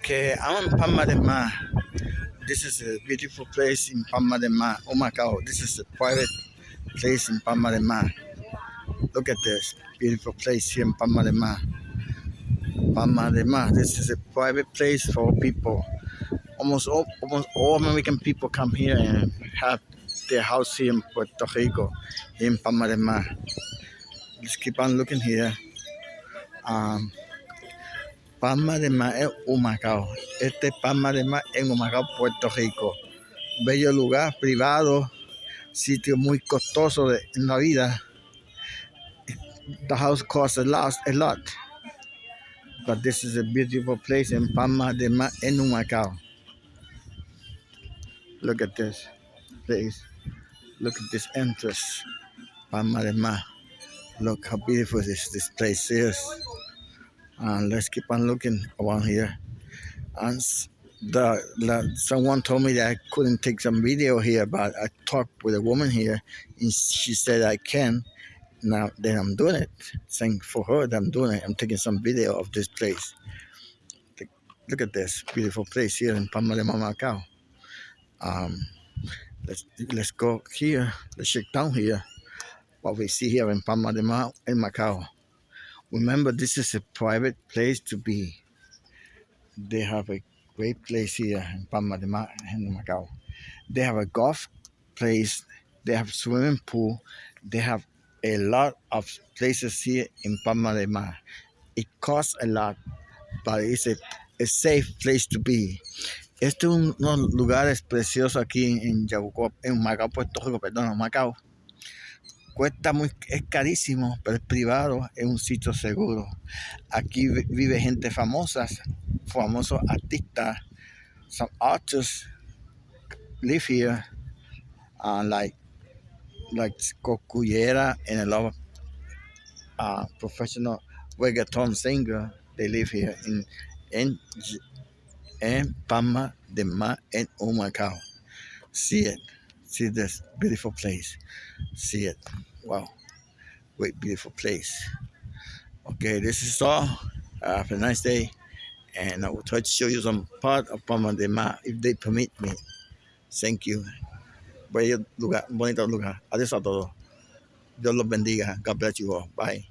Okay, I'm in Palma de Mar. This is a beautiful place in Palma de Mar. Oh my God, this is a private place in Palma de Mar. Look at this beautiful place here in Palma de Mar. Palma de Mar. This is a private place for people. Almost all, almost all American people come here and have their house here in Puerto Rico, in Palma de Mar. Let's keep on looking here. Um, Palma de Mar es Humacao. Este es Palma de Mar en Humacao, Puerto Rico. Bello lugar, privado, sitio muy costoso de, en la vida. The house costs a lot, a lot. But this is a beautiful place in Palma de Mar en Humacao. Look at this place. Look at this entrance. Palma de Mar. Look how beautiful this place is and let's keep on looking around here. And the, the, someone told me that I couldn't take some video here but I talked with a woman here and she said I can. Now then I'm doing it. Saying for her that I'm doing it. I'm taking some video of this place. Look at this beautiful place here in Palma de Macao um, let's let's go here. Let's check down here. What we see here in Palma de Macao Remember, this is a private place to be. They have a great place here in Palma de Mar in Macau. They have a golf place. They have swimming pool. They have a lot of places here in Palma de Mar. It costs a lot, but it's a, a safe place to be. Este es unos lugares preciosos aquí en Yabucoa, en Macao, Puerto Rico, perdón, Macao. Cuesta muy, es carísimo, pero es privado, es un sitio seguro. Aquí vive gente famosa, famosos artistas. Some artists live here, uh, like like Cocuyera and a lot of uh, professional reggaeton singer. They live here in in in Palma de Mar in Humacao. See it. See this beautiful place. See it. Wow. Great, beautiful place. Okay, this is all. Uh, have a nice day. And I will try to show you some part of Palma de Mar if they permit me. Thank you. Bonito lugar. Adiós a todos. Dios los bendiga. God bless you all. Bye.